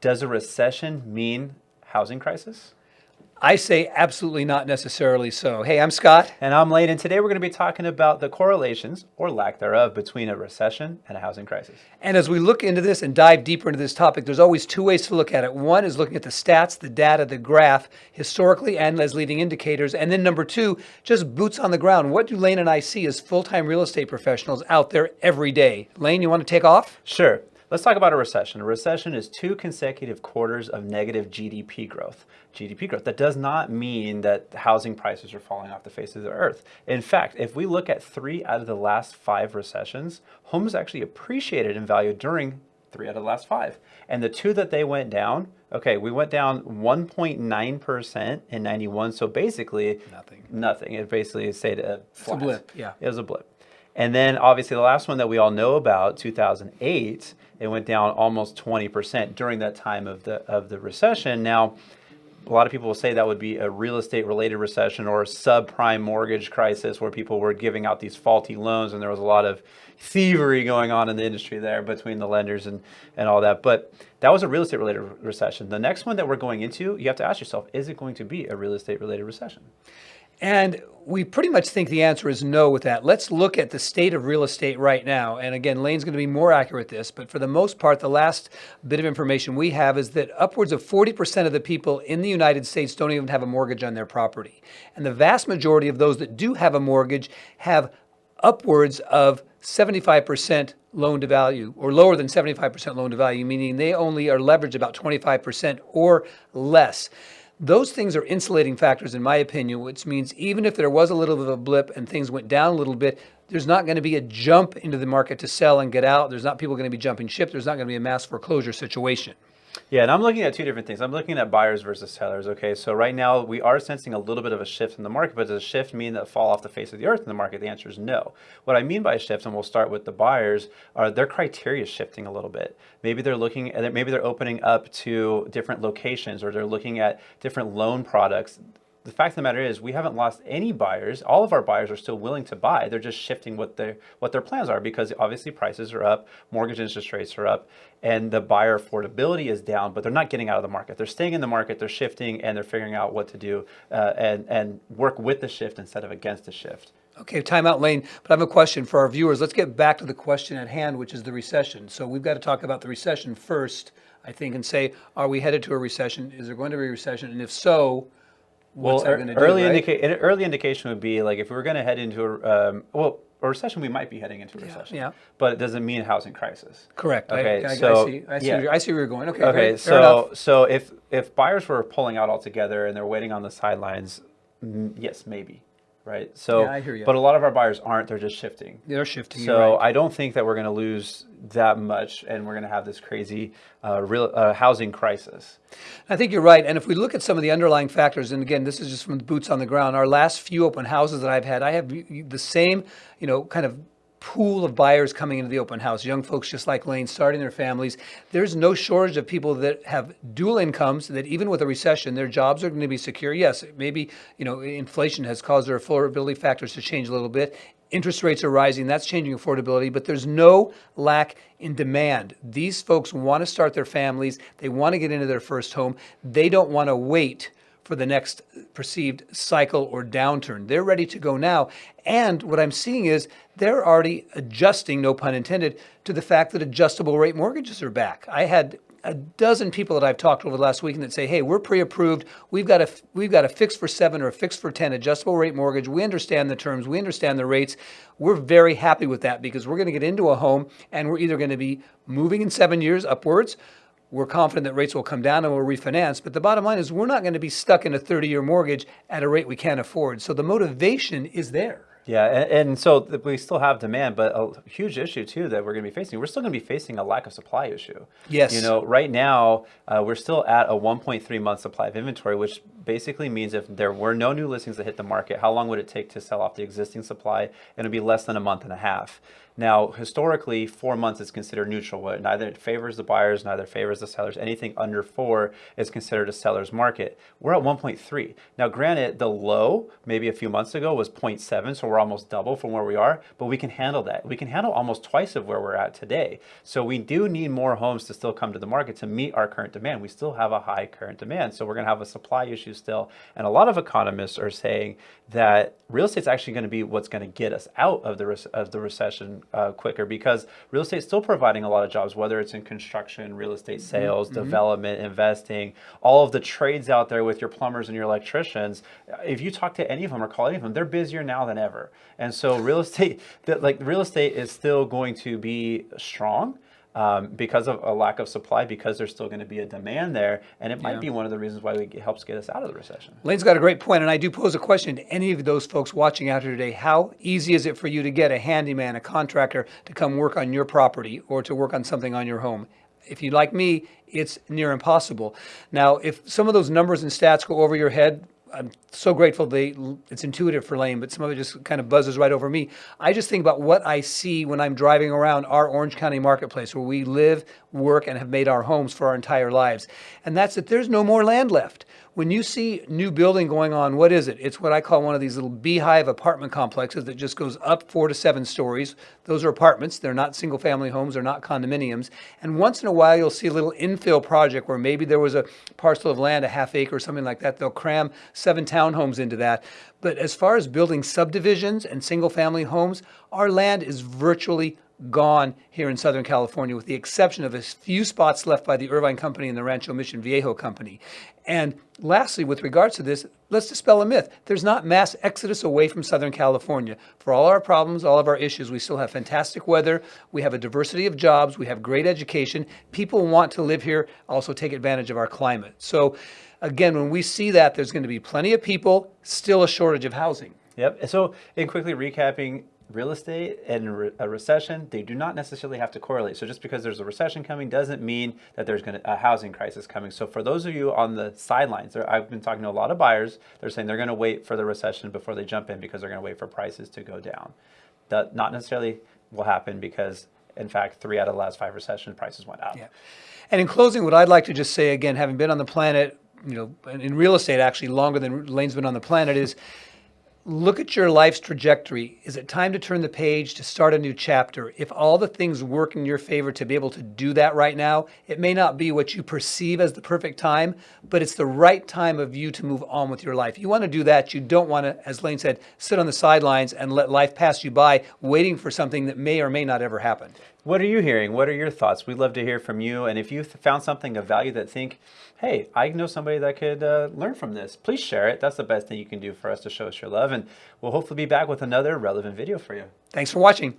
Does a recession mean housing crisis? I say absolutely not necessarily so. Hey, I'm Scott. And I'm Lane, and today we're going to be talking about the correlations, or lack thereof, between a recession and a housing crisis. And as we look into this and dive deeper into this topic, there's always two ways to look at it. One is looking at the stats, the data, the graph, historically and as leading indicators. And then number two, just boots on the ground. What do Lane and I see as full-time real estate professionals out there every day? Lane, you want to take off? Sure. Let's talk about a recession. A recession is two consecutive quarters of negative GDP growth. GDP growth. That does not mean that housing prices are falling off the face of the earth. In fact, if we look at three out of the last five recessions, homes actually appreciated in value during three out of the last five. And the two that they went down, okay, we went down 1.9% in 91. So basically Nothing. Nothing. It basically stayed a flat. It's a blip, yeah. It was a blip. And then obviously the last one that we all know about, 2008, it went down almost 20% during that time of the of the recession. Now, a lot of people will say that would be a real estate related recession or a subprime mortgage crisis where people were giving out these faulty loans and there was a lot of thievery going on in the industry there between the lenders and, and all that. But that was a real estate related recession. The next one that we're going into, you have to ask yourself, is it going to be a real estate related recession? And we pretty much think the answer is no with that. Let's look at the state of real estate right now. And again, Lane's going to be more accurate with this, but for the most part, the last bit of information we have is that upwards of 40% of the people in the United States don't even have a mortgage on their property. And the vast majority of those that do have a mortgage have upwards of 75% loan to value or lower than 75% loan to value, meaning they only are leveraged about 25% or less. Those things are insulating factors, in my opinion, which means even if there was a little bit of a blip and things went down a little bit, there's not going to be a jump into the market to sell and get out. There's not people going to be jumping ship. There's not going to be a mass foreclosure situation. Yeah, and I'm looking at two different things. I'm looking at buyers versus sellers. Okay, so right now we are sensing a little bit of a shift in the market, but does a shift mean that fall off the face of the earth in the market? The answer is no. What I mean by a shift, and we'll start with the buyers, are their criteria shifting a little bit. Maybe they're looking maybe they're opening up to different locations, or they're looking at different loan products the fact of the matter is we haven't lost any buyers. All of our buyers are still willing to buy. They're just shifting what their what their plans are because obviously prices are up, mortgage interest rates are up, and the buyer affordability is down. But they're not getting out of the market. They're staying in the market. They're shifting and they're figuring out what to do uh, and and work with the shift instead of against the shift. Okay, timeout Lane. But I have a question for our viewers. Let's get back to the question at hand, which is the recession. So we've got to talk about the recession first, I think, and say, are we headed to a recession? Is there going to be a recession? And if so, well, early, do, right? indica early indication would be like if we were going to head into a, um, well, a recession, we might be heading into a recession. Yeah. But it doesn't mean housing crisis. Correct. Okay. I, I, so, I see, I see, yeah. where, I see where you're going. Okay. Okay. Great. So, so if if buyers were pulling out altogether and they're waiting on the sidelines, yes, maybe right? So, yeah, I hear you. but a lot of our buyers aren't; they're just shifting. They're shifting. So right. I don't think that we're going to lose that much, and we're going to have this crazy uh, real uh, housing crisis. I think you're right. And if we look at some of the underlying factors, and again, this is just from the boots on the ground. Our last few open houses that I've had, I have the same, you know, kind of pool of buyers coming into the open house, young folks just like Lane starting their families. There's no shortage of people that have dual incomes that even with a recession, their jobs are going to be secure. Yes, maybe, you know, inflation has caused their affordability factors to change a little bit. Interest rates are rising, that's changing affordability, but there's no lack in demand. These folks want to start their families, they want to get into their first home, they don't want to wait for the next perceived cycle or downturn. They're ready to go now. And what I'm seeing is they're already adjusting, no pun intended, to the fact that adjustable rate mortgages are back. I had a dozen people that I've talked to over the last week that say, "Hey, we're pre-approved. We've got a we've got a fix for seven or a fix for ten adjustable rate mortgage. We understand the terms. We understand the rates. We're very happy with that because we're going to get into a home and we're either going to be moving in seven years upwards, we're confident that rates will come down and we'll refinance. But the bottom line is we're not going to be stuck in a 30-year mortgage at a rate we can't afford. So the motivation is there. Yeah, and, and, so we still have demand, but a huge issue too that we're going to be facing. We're still going to be facing a lack of supply issue. Yes. You know, right now uh, we're still at a 1.3 month supply of inventory, which basically means if there were no new listings that hit the market, how long would it take to sell off the existing supply? And it'd be less than a month and a half. Now, historically, four months is considered neutral. Neither favors the buyers, neither favors the sellers. Anything under four is considered a seller's market. We're at 1.3. Now, granted, the low maybe a few months ago was 0.7, so we're almost double from where we are, but we can handle that. We can handle almost twice of where we're at today. So we do need more homes to still come to the market to meet our current demand. We still have a high current demand, so we're going to have a supply issue still. And a lot of economists are saying that real estate's actually going to be what's going to get us out of the of the recession uh, quicker because real estate's still providing a lot of jobs, whether it's in construction, real estate mm-hmm. sales, mm-hmm. development, investing, all of the trades out there with your plumbers and your electricians. If you talk to any of them or call any of them, they're busier now than ever. And so real estate, that like real estate is still going to be strong um, because of a lack of supply, because there's still going to be a demand there, and it might yeah. be one of the reasons why it helps get us out of the recession. Lane's got a great point, and I do pose a question to any of those folks watching out here today: How easy is it for you to get a handyman, a contractor, to come work on your property or to work on something on your home? If you like me, it's near impossible. Now, if some of those numbers and stats go over your head, I'm so grateful they it's intuitive for Lane, but some of it just kind of buzzes right over me. I just think about what I see when I'm driving around our Orange County marketplace where we live, work, and have made our homes for our entire lives. And that's that there's no more land left. When you see new building going on, what is it? It's what I call one of these little beehive apartment complexes that just goes up four to seven stories. Those are apartments. They're not single family homes. They're not condominiums. And once in a while, you'll see a little infill project where maybe there was a parcel of land, a half acre or something like that. They'll cram seven townhomes into that. But as far as building subdivisions and single family homes, our land is virtually gone here in Southern California, with the exception of a few spots left by the Irvine Company and the Rancho Mission Viejo Company. And lastly, with regards to this, let's dispel a myth. There's not mass exodus away from Southern California. For all our problems, all of our issues, we still have fantastic weather. We have a diversity of jobs. We have great education. People want to live here, also take advantage of our climate. So again, when we see that, there's going to be plenty of people, still a shortage of housing. Yep. So in quickly recapping, real estate and a recession, they do not necessarily have to correlate. So just because there's a recession coming doesn't mean that there's going to a housing crisis coming. So for those of you on the sidelines, I've been talking to a lot of buyers. They're saying they're going to wait for the recession before they jump in because they're going to wait for prices to go down. That not necessarily will happen because in fact, three out of the last five recession prices went up. Yeah. And in closing, what I'd like to just say again, having been on the planet, you know, in real estate actually longer than Lane's been on the planet, is look at your life's trajectory. Is it time to turn the page to start a new chapter? If all the things work in your favor to be able to do that right now, it may not be what you perceive as the perfect time, but it's the right time of you to move on with your life. You want to do that. You don't want to, as Lane said, sit on the sidelines and let life pass you by waiting for something that may or may not ever happen. What are you hearing? What are your thoughts? We'd love to hear from you. And if you found something of value that think, hey, I know somebody that could uh, learn from this, please share it. That's the best thing you can do for us to show us your love. And we'll hopefully be back with another relevant video for you. Thanks for watching.